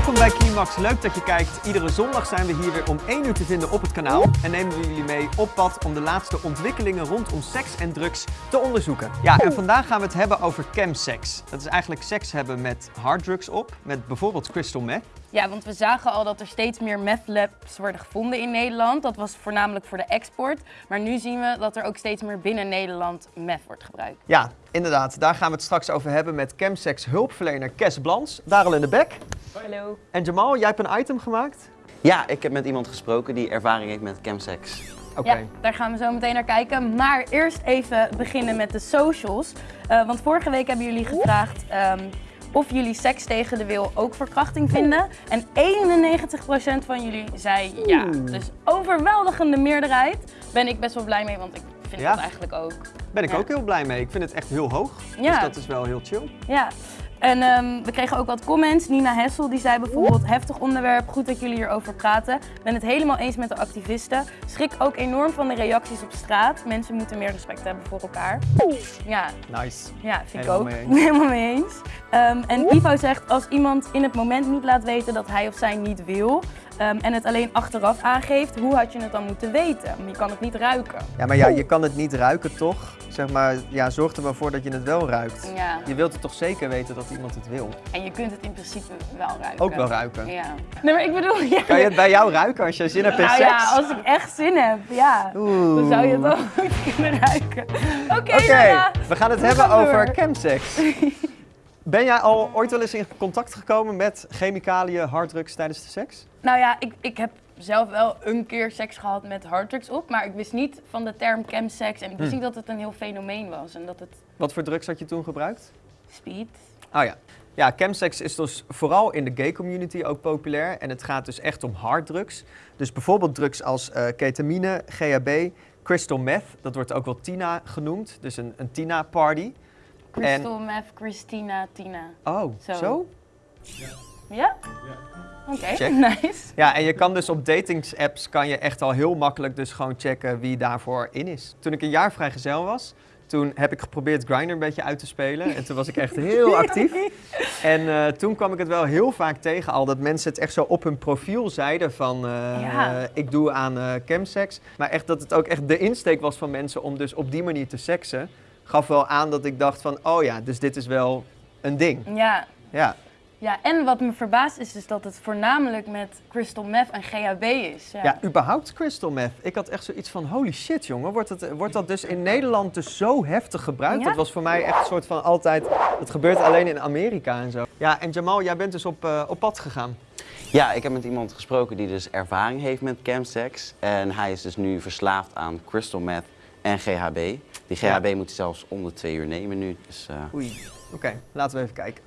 Welkom bij Climax, leuk dat je kijkt. Iedere zondag zijn we hier weer om 1 uur te vinden op het kanaal. En nemen we jullie mee op pad om de laatste ontwikkelingen rondom seks en drugs te onderzoeken. Ja, en vandaag gaan we het hebben over chemsex. Dat is eigenlijk seks hebben met harddrugs op, met bijvoorbeeld crystal meth. Ja, want we zagen al dat er steeds meer meth labs worden gevonden in Nederland. Dat was voornamelijk voor de export. Maar nu zien we dat er ook steeds meer binnen Nederland meth wordt gebruikt. Ja, inderdaad. Daar gaan we het straks over hebben met chemsex hulpverlener Kes Blans. Darel in de bek. Hallo. En Jamal, jij hebt een item gemaakt? Ja, ik heb met iemand gesproken die ervaring heeft met chemsex. Oké. Ja, daar gaan we zo meteen naar kijken. Maar eerst even beginnen met de socials. Eh, want vorige week hebben jullie gevraagd ehm, of jullie seks tegen de wil ook verkrachting vinden. En 91% van jullie zei ja. Dus overweldigende meerderheid. Ben ik best wel blij mee, want ik vind Ja. dat eigenlijk ook. Ben ik Ja. ook heel blij mee. Ik vind het echt heel hoog. Ja. Dus dat is wel heel chill. Ja. En ehm, we kregen ook wat comments. Nina Hessel die zei bijvoorbeeld heftig onderwerp, goed dat jullie hierover praten. Ben het helemaal eens met de activisten. Schrik ook enorm van de reacties op straat. Mensen moeten meer respect hebben voor elkaar. Ja, Nice. ja vind Helemaal ik ook. mee. Helemaal mee eens. Ehm, en Ivo zegt als iemand in het moment niet laat weten dat hij of zij niet wil. Ehm, en het alleen achteraf aangeeft, hoe had je het dan moeten weten? Je kan het niet ruiken. Ja, maar ja, je kan het niet ruiken toch? Zeg maar, ja, zorg er wel voor dat je het wel ruikt. Ja. Je wilt het toch zeker weten dat iemand het wil? En je kunt het in principe wel ruiken. Ook wel ruiken. Ja. Nee, maar ik bedoel, ja. Kan je het bij jou ruiken als je zin hebt in Nou seks? ja, als ik echt zin heb, ja. Oeh. Dan zou je het wel goed kunnen ruiken. Oké, we gaan het We hebben gaan over chemsex. Ben jij al ooit wel eens in contact gekomen met chemicaliën, harddrugs tijdens de seks? Nou ja, ik, ik heb zelf wel een keer seks gehad met harddrugs op, maar ik wist niet van de term chemsex en ik wist Hm. niet dat het een heel fenomeen was en dat het Wat voor drugs had je toen gebruikt? speed. Oh ja. Ja, chemsex is dus vooral in de gay community ook populair. En het gaat dus echt om harddrugs. Dus bijvoorbeeld drugs als eh, ketamine, GHB, crystal meth. Dat wordt ook wel Tina genoemd. Dus een, een Tina-party. Crystal meth, Christina, Tina. Oh, zo? Zo. Ja? Oké, Check. nice. Ja, en je kan dus op datingsapps kan je echt al heel makkelijk dus gewoon checken wie daarvoor in is. Toen ik een jaar vrijgezel was, toen heb ik geprobeerd Grindr een beetje uit te spelen. En toen was ik echt heel actief. En eh, toen kwam ik het wel heel vaak tegen al dat mensen het echt zo op hun profiel zeiden van eh, Ja. ik doe aan eh chemsex. Maar echt dat het ook echt de insteek was van mensen om dus op die manier te seksen. Gaf wel aan dat ik dacht van oh ja, dus dit is wel een ding. Ja. Ja. Ja, en wat me verbaast is dus dat het voornamelijk met crystal meth en GHB is. Ja. Ja, überhaupt crystal meth. Ik had echt zoiets van, holy shit jongen, wordt, het, wordt dat dus in Nederland dus zo heftig gebruikt? Ja. Dat was voor mij echt een soort van altijd, het gebeurt alleen in Amerika en zo. Ja, en Jamal, jij bent dus op, eh, op pad gegaan. Ja, ik heb met iemand gesproken die dus ervaring heeft met chemsex. En hij is dus nu verslaafd aan crystal meth en GHB. Die Ja. GHB moet hij zelfs om de twee uur nemen nu. Dus, eh, Oei. Oké, laten we even kijken.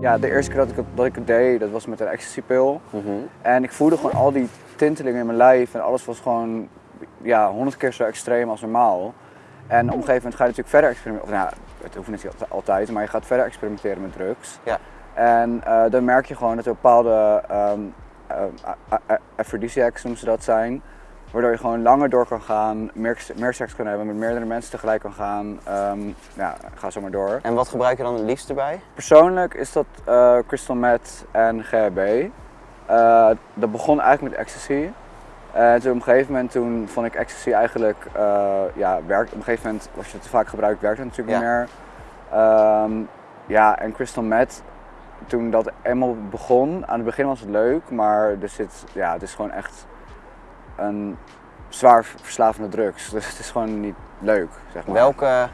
Ja, de eerste keer dat ik het, dat ik het deed, dat was met een ecstasypil. mhm. En ik voelde gewoon al die tintelingen in mijn lijf en alles was gewoon ja, honderd keer zo extreem als normaal. En op een gegeven moment ga je natuurlijk verder experimenteren. Nou, het hoeft niet altijd, maar je gaat verder experimenteren met drugs. Ja. En eh, dan merk je gewoon dat er bepaalde um, aphrodisiacs, noemen ze dat, zijn. Waardoor je gewoon langer door kan gaan, meer, meer seks kan hebben, met meerdere mensen tegelijk kan gaan. Ehm, ja, ga zo maar door. En wat gebruik je dan het liefst erbij? Persoonlijk is dat eh, crystal meth en GHB. Dat begon eigenlijk met ecstasy. En toen op een gegeven moment toen vond ik ecstasy eigenlijk, eh, ja, werkt. Op een gegeven moment, als je het te vaak gebruikt, werkt het natuurlijk Ja. niet meer. Ehm, ja, en crystal meth, toen dat eenmaal begon, aan het begin was het leuk, maar er zit, ja, het is gewoon echt een zwaar verslavende drugs. Dus het is gewoon niet leuk, zeg maar. Welke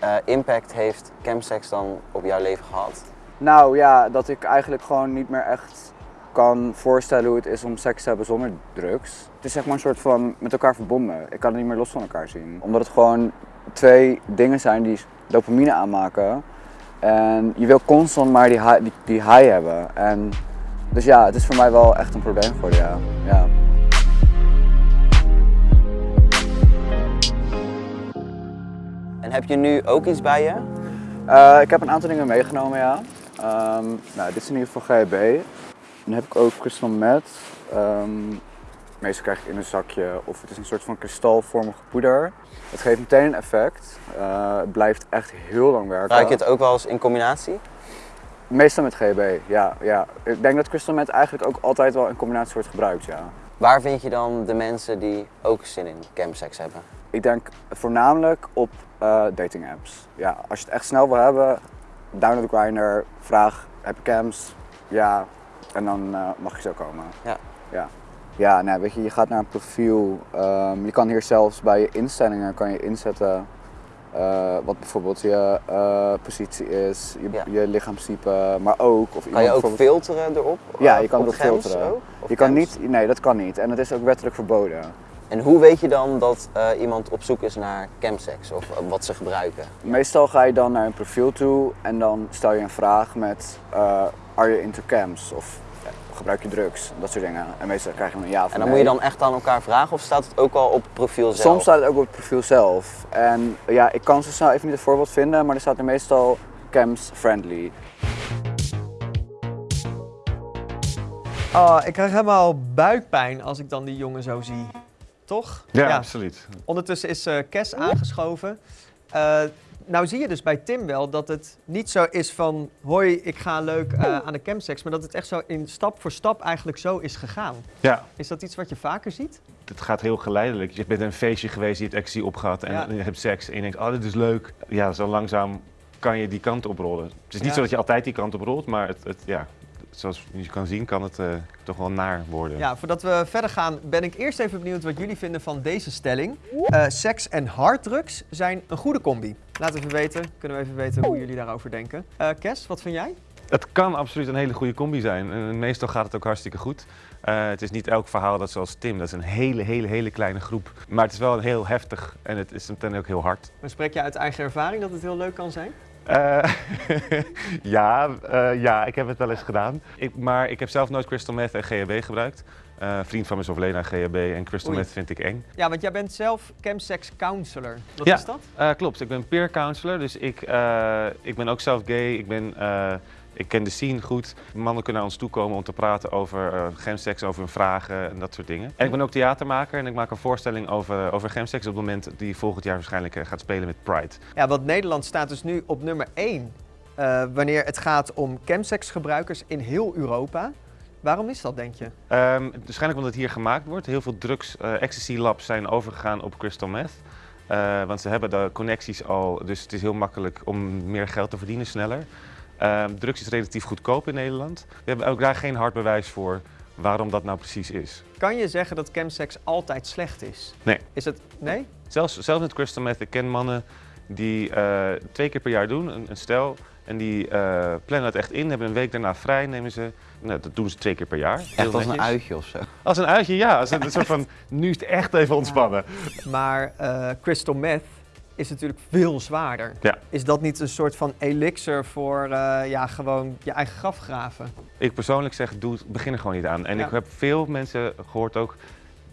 eh, impact heeft chemsex dan op jouw leven gehad? Nou ja, dat ik eigenlijk gewoon niet meer echt kan voorstellen hoe het is om seks te hebben zonder drugs. Het is zeg maar een soort van met elkaar verbonden. Ik kan het niet meer los van elkaar zien. Omdat het gewoon twee dingen zijn die dopamine aanmaken. En je wil constant maar die high, die, die high hebben. En dus ja, het is voor mij wel echt een probleem geworden, ja. ja. En heb je nu ook iets bij je? Eh, ik heb een aantal dingen meegenomen, ja. Ehm, nou, dit is in ieder geval GHB. Dan heb ik ook crystal meth. Ehm, Meestal krijg het in een zakje of het is een soort van kristalvormige poeder. Het geeft meteen een effect. Eh, het blijft echt heel lang werken. Gebruik je het ook wel eens in combinatie? Meestal met GB, ja, ja. Ik denk dat crystal meth eigenlijk ook altijd wel in combinatie wordt gebruikt, ja. Waar vind je dan de mensen die ook zin in campsex hebben? Ik denk voornamelijk op eh, dating apps. Ja, als je het echt snel wil hebben, download Grindr, vraag heb je cams? Ja, en dan eh, mag je zo komen. Ja. Ja, ja nee, weet je, je gaat naar een profiel. Ehm, je kan hier zelfs bij je instellingen kan je inzetten eh, wat bijvoorbeeld je eh, positie is, je, Ja. je lichaamstype, maar ook of Kan je ook filteren erop? Ja, je kan op erop filteren. ook? Je kan niet, nee, dat kan niet. En het is ook wettelijk verboden. En hoe weet je dan dat iemand op zoek is naar campsex of wat ze gebruiken? Meestal ga je dan naar een profiel toe en dan stel je een vraag met uh, are you into cams of eh, gebruik je drugs, dat soort dingen. En meestal krijg je een ja of En dan nee. moet je dan echt aan elkaar vragen of staat het ook al op het profiel zelf? Soms staat het ook op het profiel zelf. En ja, ik kan zo snel even niet het voorbeeld vinden, maar er staat er meestal cams friendly. Oh, ik krijg helemaal buikpijn als ik dan die jongen zo zie. Toch? Ja, absoluut. Ondertussen is eh Kes aangeschoven. Eh, nou zie je dus bij Tim wel dat het niet zo is van... hoi, ik ga leuk eh, aan de campsex... maar dat het echt zo in stap voor stap eigenlijk zo is gegaan. Ja, Is dat iets wat je vaker ziet? het gaat heel geleidelijk. Je bent een feestje geweest, je hebt ecstasy opgehad en Ja. je hebt seks en je denkt, oh, dit is leuk. Ja, zo langzaam kan je die kant oprollen. Het is niet Ja. zo dat je altijd die kant oprolt, maar het, het, ja, zoals je kan zien kan het eh, toch wel naar worden. Ja, voordat we verder gaan ben ik eerst even benieuwd wat jullie vinden van deze stelling. Eh, seks en harddrugs zijn een goede combi. Laat even weten, kunnen we even weten hoe jullie daarover denken. Eh Kes, wat vind jij? Het kan absoluut een hele goede combi zijn. En meestal gaat het ook hartstikke goed. Eh, het is niet elk verhaal dat zoals Tim, dat is een hele, hele, hele kleine groep. Maar het is wel heel heftig en het is meteen ook heel hard. Maar spreek je uit eigen ervaring dat het heel leuk kan zijn? Eh, ja, eh, ja, ik heb het wel eens gedaan. Ik, maar ik heb zelf nooit crystal meth en GHB gebruikt. Eh, vriend van me is overleden aan GHB en crystal Oei. meth vind ik eng. Ja, want jij bent zelf campsex counselor. Wat Ja. is dat? Eh, klopt, ik ben peer counselor, dus ik, eh, ik ben ook zelf gay. Ik, ben, eh, ik ken de scene goed. Mannen kunnen naar ons toe komen om te praten over uh, gemseks, over hun vragen en dat soort dingen. En ik ben ook theatermaker en ik maak een voorstelling over, over gemseks op het moment die volgend jaar waarschijnlijk eh, gaat spelen met Pride. Ja, want Nederland staat dus nu op nummer 1 eh, wanneer het gaat om campsex gebruikers in heel Europa. Waarom is dat, denk je? Ehm, waarschijnlijk omdat het hier gemaakt wordt. Heel veel drugs, eh, ecstasy labs zijn overgegaan op crystal meth. Eh, want ze hebben de connecties al, dus het is heel makkelijk om meer geld te verdienen sneller. Ehm, drugs is relatief goedkoop in Nederland. We hebben ook daar geen hard bewijs voor waarom dat nou precies is. Kan je zeggen dat campsex altijd slecht is? Nee. Is het... Nee? Zelfs, zelfs met crystal meth, ik ken mannen die eh, twee keer per jaar doen, een, een stel. En die eh, plannen het echt in, hebben een week daarna vrij, nemen ze. Nou, dat doen ze twee keer per jaar. Echt als een uitje of zo. Als een uitje, ja. Als een, een soort van, nu is het echt even ontspannen. Maar eh, crystal meth is natuurlijk veel zwaarder. Ja. Is dat niet een soort van elixir voor eh, ja, gewoon je eigen graf graven? Ik persoonlijk zeg, doe, begin er gewoon niet aan. En Ja. ik heb veel mensen gehoord ook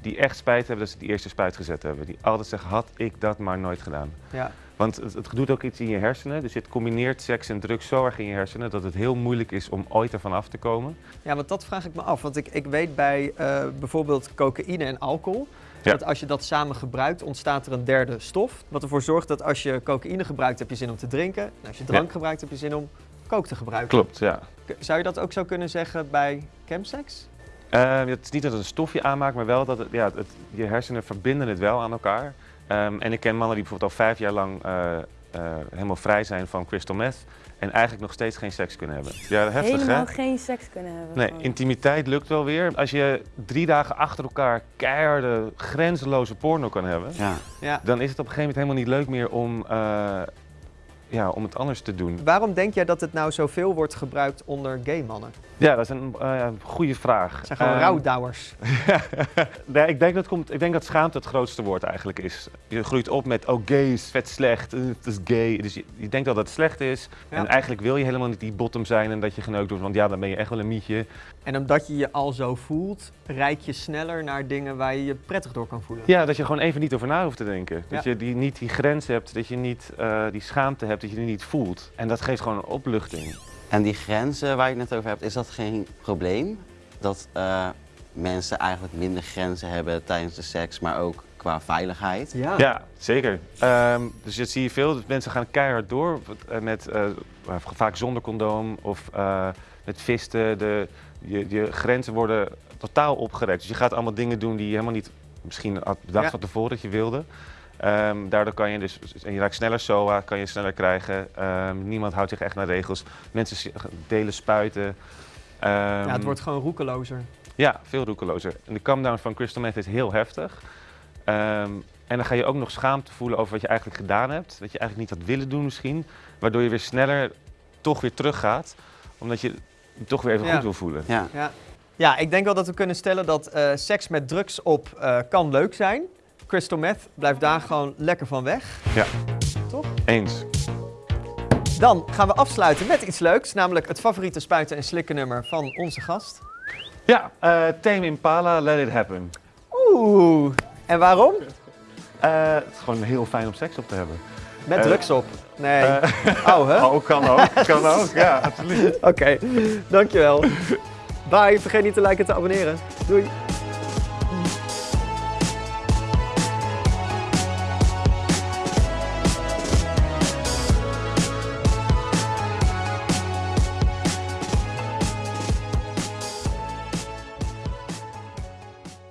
die echt spijt hebben dat ze die eerste spuit gezet hebben. Die altijd zeggen, had ik dat maar nooit gedaan. Ja. Want het, het doet ook iets in je hersenen. Dus het combineert seks en drugs zo erg in je hersenen dat het heel moeilijk is om ooit ervan af te komen. Ja, want dat vraag ik me af. Want ik, ik weet bij eh, bijvoorbeeld cocaïne en alcohol... Ja. dat als je dat samen gebruikt, ontstaat er een derde stof. Wat ervoor zorgt dat als je cocaïne gebruikt, heb je zin om te drinken. En als je drank Ja. gebruikt, heb je zin om coke te gebruiken. Klopt, ja. Zou je dat ook zo kunnen zeggen bij campsex? Eh, het is niet dat het een stofje aanmaakt, maar wel dat het, ja, het, je hersenen verbinden het wel aan elkaar. Ehm, en ik ken mannen die bijvoorbeeld al vijf jaar lang eh, eh, helemaal vrij zijn van crystal meth. En eigenlijk nog steeds geen seks kunnen hebben. Ja, heftig Helemaal hè? geen seks kunnen hebben. Nee, gewoon. intimiteit lukt wel weer. Als je drie dagen achter elkaar keiharde, grenzeloze porno kan hebben, Ja. Ja. dan is het op een gegeven moment helemaal niet leuk meer om, eh, ja, om het anders te doen. Waarom denk jij dat het nou zoveel wordt gebruikt onder gay mannen? Ja, dat is een eh, goede vraag. Het zijn gewoon Ehm, rouwdouwers. nee, ik, denk dat komt, ik denk dat schaamte het grootste woord eigenlijk is. Je groeit op met, oh gay is vet slecht, eh, het is gay. Dus je, je denkt dat het slecht is. Ja. En eigenlijk wil je helemaal niet die bottom zijn en dat je geneukt wordt. Want ja, dan ben je echt wel een mietje. En omdat je je al zo voelt, reik je sneller naar dingen waar je je prettig door kan voelen. Ja, dat je gewoon even niet over na hoeft te denken. Dat je die, niet die grens hebt, dat je niet eh, die schaamte hebt, dat je die niet voelt. En dat geeft gewoon een opluchting. En die grenzen waar je het net over hebt, is dat geen probleem? Dat eh, mensen eigenlijk minder grenzen hebben tijdens de seks, maar ook qua veiligheid. Ja. Ja, zeker. Ehm, dus dat zie je veel. Dat mensen gaan keihard door eh, met eh, vaak zonder condoom of eh, met visten. De, je, je grenzen worden totaal opgerekt. Dus je gaat allemaal dingen doen die je helemaal niet misschien had bedacht Ja. van tevoren dat je wilde. Ehm, daardoor kan je dus, en je raakt sneller SOA, kan je sneller krijgen. Ehm, niemand houdt zich echt naar regels. Mensen delen spuiten. Ehm, Ja, het wordt gewoon roekelozer. ja, veel roekelozer. En de come-down van crystal meth is heel heftig. Ehm, en dan ga je ook nog schaamte voelen over wat je eigenlijk gedaan hebt. Dat je eigenlijk niet had willen doen misschien. Waardoor je weer sneller toch weer teruggaat. Omdat je het toch weer even Ja. goed wil voelen. Ja. Ja. ja, ik denk wel dat we kunnen stellen dat eh, seks met drugs op eh, kan leuk zijn. Crystal meth, blijf daar gewoon lekker van weg. Eens. Dan gaan we afsluiten met iets leuks, namelijk het favoriete spuiten en slikken nummer van onze gast. Ja, eh Tame Impala, Let It Happen. Oeh, en waarom? Eh, het is gewoon heel fijn om seks op te hebben. Met Eh, drugs op. Nee. Oh, hè? oh, kan ook. kan ook, ja, absoluut. Oké, dankjewel. Bye, vergeet niet te liken en te abonneren. Doei.